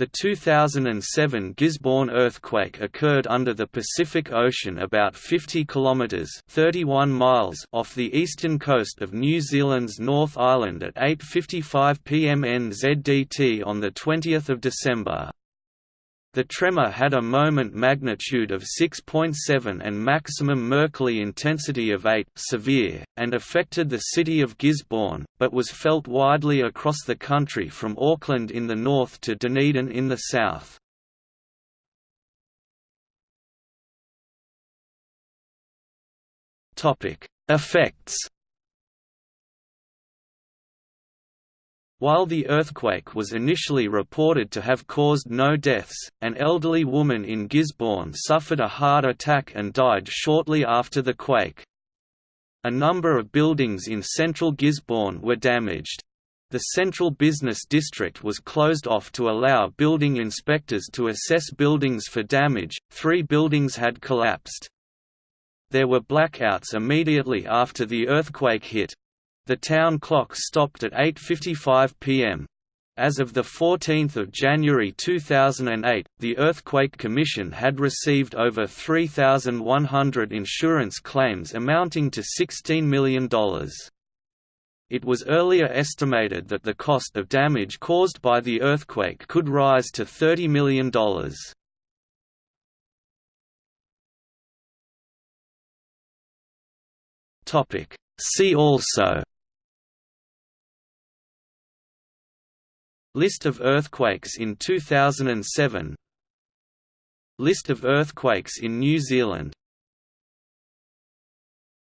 The 2007 Gisborne earthquake occurred under the Pacific Ocean about 50 kilometers (31 miles) off the eastern coast of New Zealand's North Island at 8:55 p.m. NZDT on the 20th of December. The tremor had a moment magnitude of 6.7 and maximum Mercalli intensity of 8 severe, and affected the city of Gisborne, but was felt widely across the country from Auckland in the north to Dunedin in the south. Effects While the earthquake was initially reported to have caused no deaths, an elderly woman in Gisborne suffered a heart attack and died shortly after the quake. A number of buildings in central Gisborne were damaged. The central business district was closed off to allow building inspectors to assess buildings for damage. Three buildings had collapsed. There were blackouts immediately after the earthquake hit, the town clock stopped at 8.55 pm. As of 14 January 2008, the Earthquake Commission had received over 3,100 insurance claims amounting to $16 million. It was earlier estimated that the cost of damage caused by the earthquake could rise to $30 million. See also List of earthquakes in 2007 List of earthquakes in New Zealand